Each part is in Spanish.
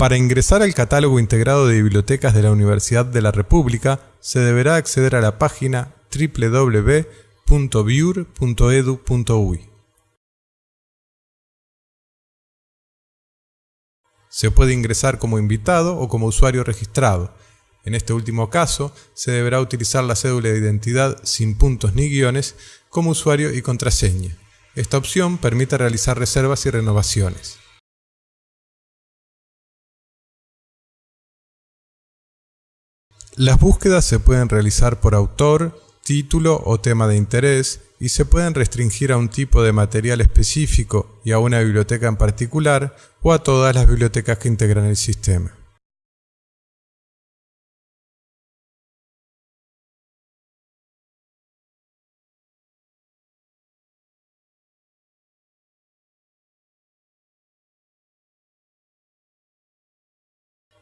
Para ingresar al catálogo integrado de bibliotecas de la Universidad de la República, se deberá acceder a la página www.biur.edu.uy. Se puede ingresar como invitado o como usuario registrado. En este último caso, se deberá utilizar la cédula de identidad sin puntos ni guiones como usuario y contraseña. Esta opción permite realizar reservas y renovaciones. Las búsquedas se pueden realizar por autor, título o tema de interés y se pueden restringir a un tipo de material específico y a una biblioteca en particular o a todas las bibliotecas que integran el sistema.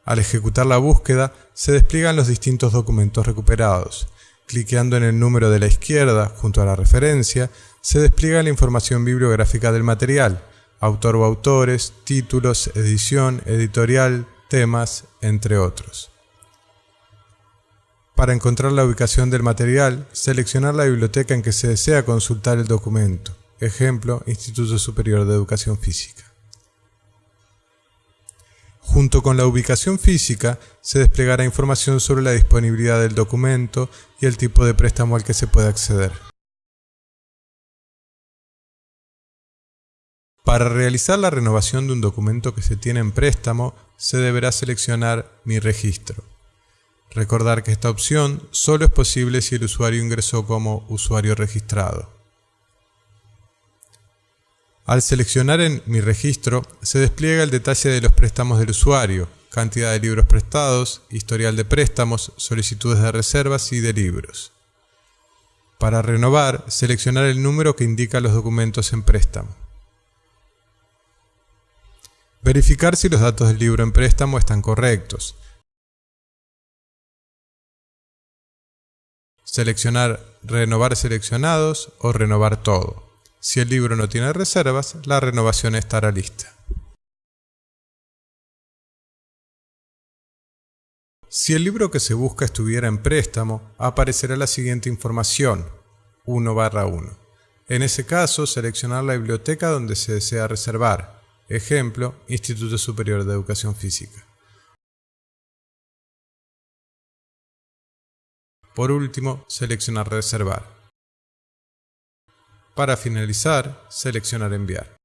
Al ejecutar la búsqueda, se despliegan los distintos documentos recuperados. Cliqueando en el número de la izquierda, junto a la referencia, se despliega la información bibliográfica del material, autor o autores, títulos, edición, editorial, temas, entre otros. Para encontrar la ubicación del material, seleccionar la biblioteca en que se desea consultar el documento. Ejemplo, Instituto Superior de Educación Física. Junto con la ubicación física, se desplegará información sobre la disponibilidad del documento y el tipo de préstamo al que se puede acceder. Para realizar la renovación de un documento que se tiene en préstamo, se deberá seleccionar Mi registro. Recordar que esta opción solo es posible si el usuario ingresó como usuario registrado. Al seleccionar en Mi registro, se despliega el detalle de los préstamos del usuario, cantidad de libros prestados, historial de préstamos, solicitudes de reservas y de libros. Para renovar, seleccionar el número que indica los documentos en préstamo. Verificar si los datos del libro en préstamo están correctos. Seleccionar Renovar seleccionados o Renovar todo. Si el libro no tiene reservas, la renovación estará lista. Si el libro que se busca estuviera en préstamo, aparecerá la siguiente información, 1 barra 1. En ese caso, seleccionar la biblioteca donde se desea reservar. Ejemplo, Instituto Superior de Educación Física. Por último, seleccionar Reservar. Para finalizar, seleccionar enviar.